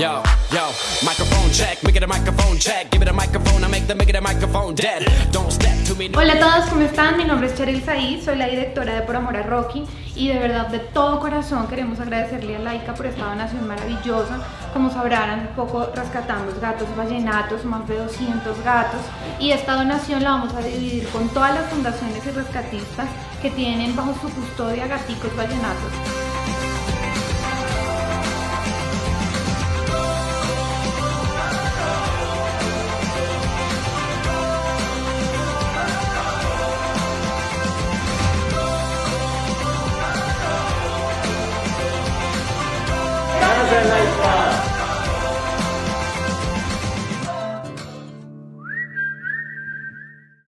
Yo, yo, microphone check, microphone check, give it a microphone, I make the microphone dead. Don't step to me. Hola a todos, ¿cómo están? Mi nombre es Cheryl Said, soy la directora de Por Amor a Rocky y de verdad de todo corazón queremos agradecerle a Laika por esta donación maravillosa. Como sabrán, poco rescatamos gatos vallenatos, más de 200 gatos y esta donación la vamos a dividir con todas las fundaciones y rescatistas que tienen bajo su custodia gaticos vallenatos. like